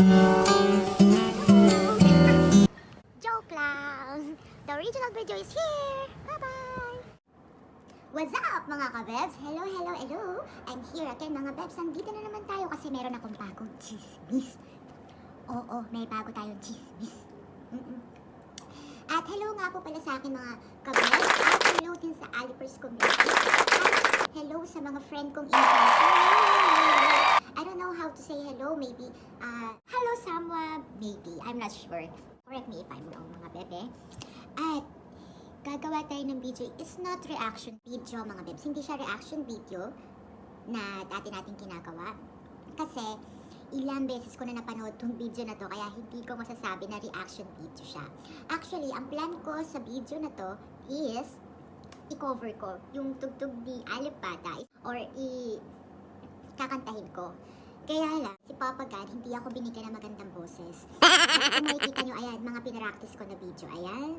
Joke lang! The original video is here! Bye-bye! What's up mga kabebs? Hello, hello, hello! I'm here again mga bebs. Nandito na naman tayo kasi meron akong bagong chismis. Oo, may bago tayong chismis. Mm -mm. At hello nga po pala sa akin mga kabebs. At hello din sa Alipers community. At hello sa mga friend kong influencer. I don't know how to say hello. Maybe, uh, hello Samwa. Maybe. I'm not sure. Correct me if I'm wrong mga bebe. At gagawa tayo ng video. It's not reaction video mga bebs. Hindi siya reaction video na dati natin ginagawa. Kasi ilang beses ko na napanood tong video na to kaya hindi ko masasabi na reaction video siya. Actually, ang plan ko sa video na to is i-cover ko yung tugtog ni Alipata or i kakantahin ko. Kaya lang, si Papa God, hindi ako binigyan ng magandang boses. At kung makikita nyo, ayan, mga pinaractice ko na video. Ayan.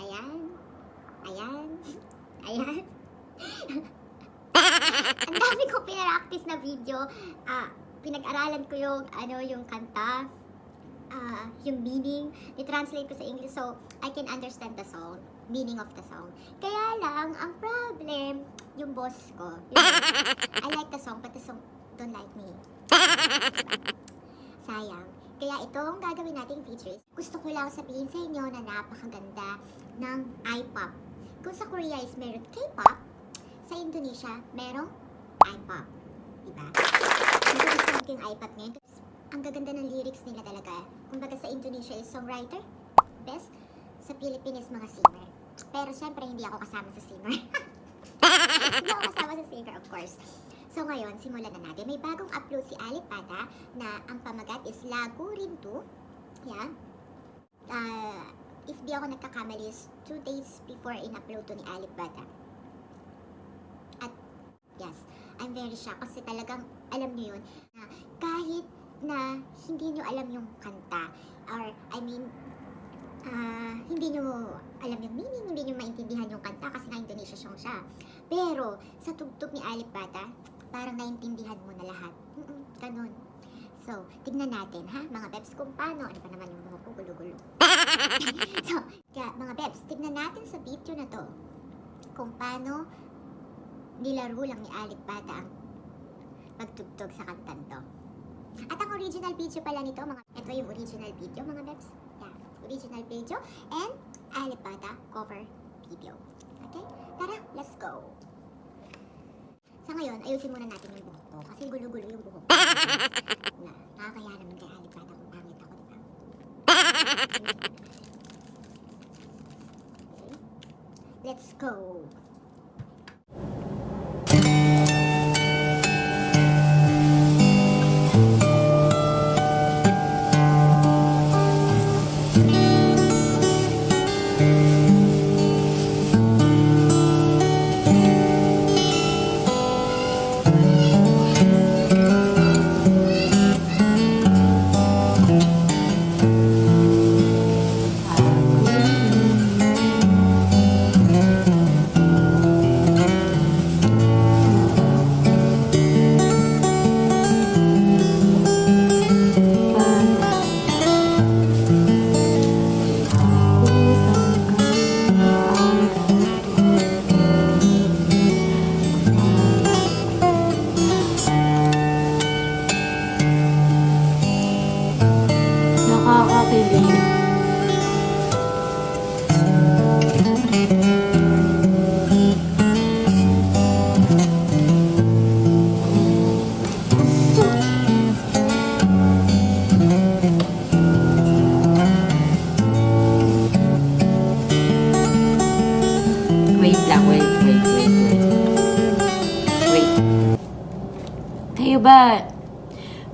Ayan. Ayan. Ayan. Ang dami ko pinaractice na video. Ah, pinag-aralan ko yung, ano, yung kanta. Ah, yung meaning. I-translate ko sa English so I can understand the song. Meaning of the song. Kaya lang, ang problem, yung boss ko. Yung, I like the song, but the song don't like me. Sayang. Kaya itong gagawin nating features, gusto ko lang sabihin sa inyo na napakaganda ng iPop. Kung sa Korea is meron K-pop, sa Indonesia, merong iPop. Diba? Gusto ko yung iPop ngayon. Ang gaganda ng lyrics nila talaga. Kumbaga sa Indonesia is songwriter, best. Sa Philippines, mga singer. Pero syempre, hindi ako kasama sa singer. hindi ako kasama sa singer, of course. So ngayon, simulan na natin. May bagong upload si Alipata na ang pamagat is Lago Rin 2. Yan. Ah, if di ako nagkakamali is 2 days before in-upload to ni Alipata. At yes, I'm very shocked kasi talagang alam niyo yun na kahit na hindi nyo alam yung kanta or I mean ah, hindi nyo alam yung meaning, hindi nyo maintindihan yung kanta kasi nga Indonesia song siya. Pero sa tugtog ni Alip Bata, parang naintindihan mo na lahat. Mm-mm, ganun. So, tignan natin ha, mga bebs, kung paano, ano pa naman yung mga gulo-gulo. so, kaya mga bebs, tignan natin sa video na to kung paano nilaro lang ni Alip Bata ang pagtugtog sa kantan to. At ang original video pala nito, mga, ito yung original video, mga bebs. Yeah, original video and Alipata cover video. Okay? Tara, let's go! Sa ngayon, ayusin muna natin yung buhok ko kasi gulo-gulo yung buhok ko. na, nakakaya naman kay Alipata kung pangit ako, di ba? Okay. Let's go! Kayo ba,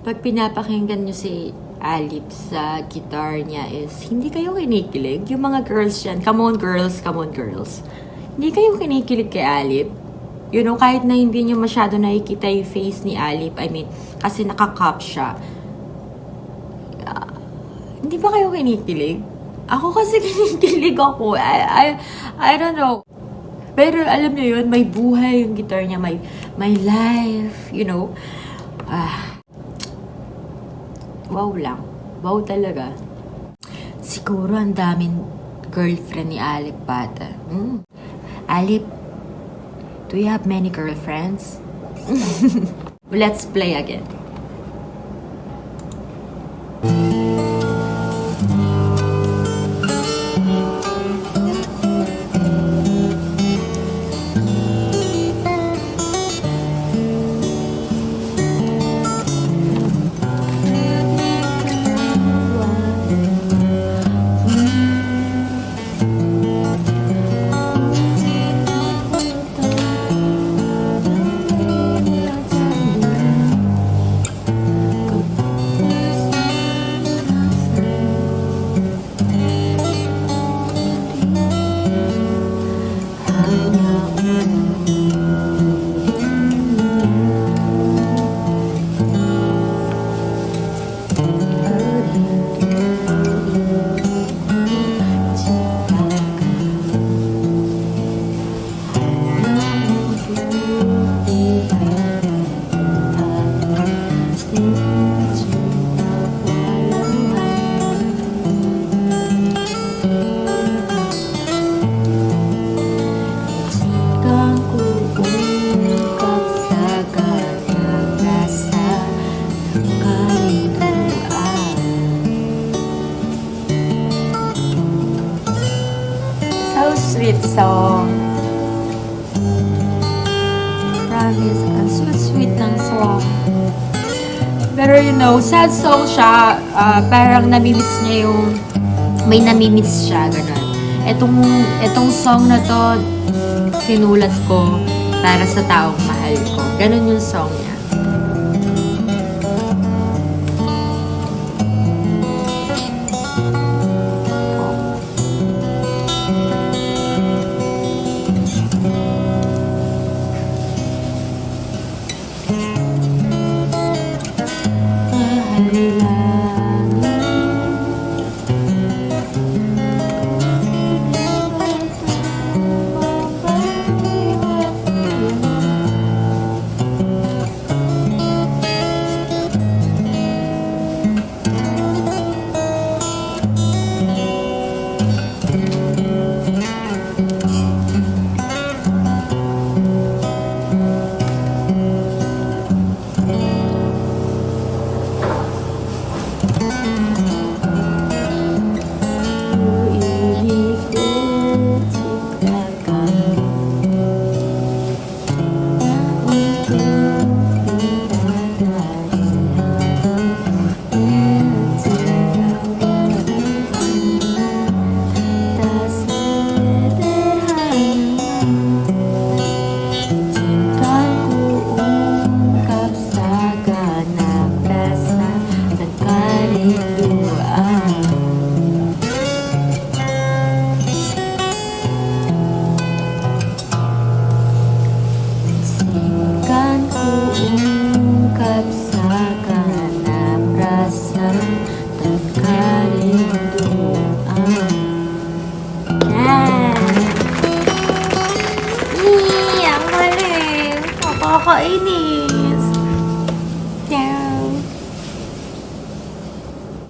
pag pinapakinggan nyo si Alip sa guitar niya is, hindi kayo kinikilig? Yung mga girls yan, come on girls, come on girls. Hindi kayo kinikilig kay Alip? You know, kahit na hindi nyo masyado nakikita yung face ni Alip, I mean, kasi nakakap siya. Ah, hindi ba kayo kinikilig? Ako kasi kinikilig ako. I, I, I don't know. Pero alam niyo yun, may buhay yung guitar niya, may, may life, you know. Ah, wow lang. Wow talaga. Siguro ang daming girlfriend ni Alip Bata. Mm. Alip, do you have many girlfriends? Let's play again. Song. Promise, ang sweet-sweet ng song. Pero you know, sad song siya. ah, parang namimiss niya yung... May namimiss siya, ganun. Etong, etong song na to, sinulat ko para sa taong mahal ko. Ganun yung song niya.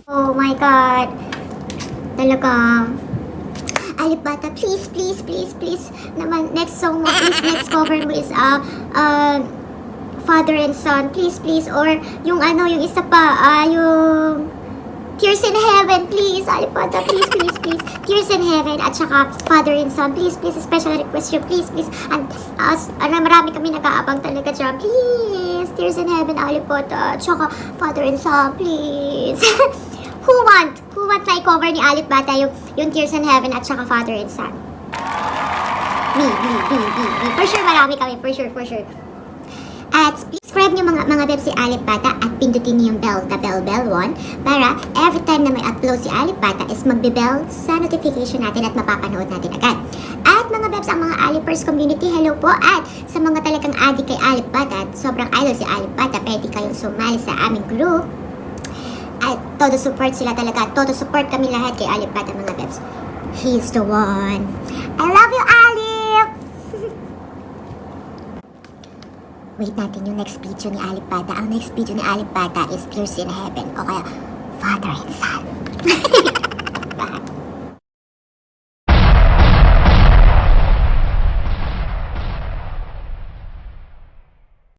Oh my God. Talaga. Alipata, please, please, please, please. Naman, next song mo, please, next cover mo is, uh, uh, Father and Son, please, please. Or, yung ano, yung isa pa, ah, yung Tears in Heaven, please. Alipata, please, please, please. Tears in Heaven, at saka Father and Son, please, please. Special request yun, please, please. And, uh, ano, marami kami nag-aabang talaga dyan. Please, Tears in Heaven, Alipata. At saka Father and Son, please. Who want? Who want na i-cover ni Alip Bata yung, yung Tears in Heaven at saka Father and Son? Me, me, me, me, me. For sure, marami kami. For sure, for sure. At subscribe niyo mga mga beb si Alip Bata at pindutin niyo yung bell, the bell bell one para every time na may upload si Alip Bata is magbe-bell sa notification natin at mapapanood natin agad. At mga bebs, ang mga Alipers community, hello po. At sa mga talagang adik kay Alip Bata at sobrang idol si Alip Bata, pwede kayong sumali sa aming group. At todo support sila talaga. Todo support kami lahat kay Alip Bata mga bebs. He's the one. I love you, Alip! Wait natin yung next video ni Alip. Ang next video ni Alip is Tears in Heaven o kaya Father and Son.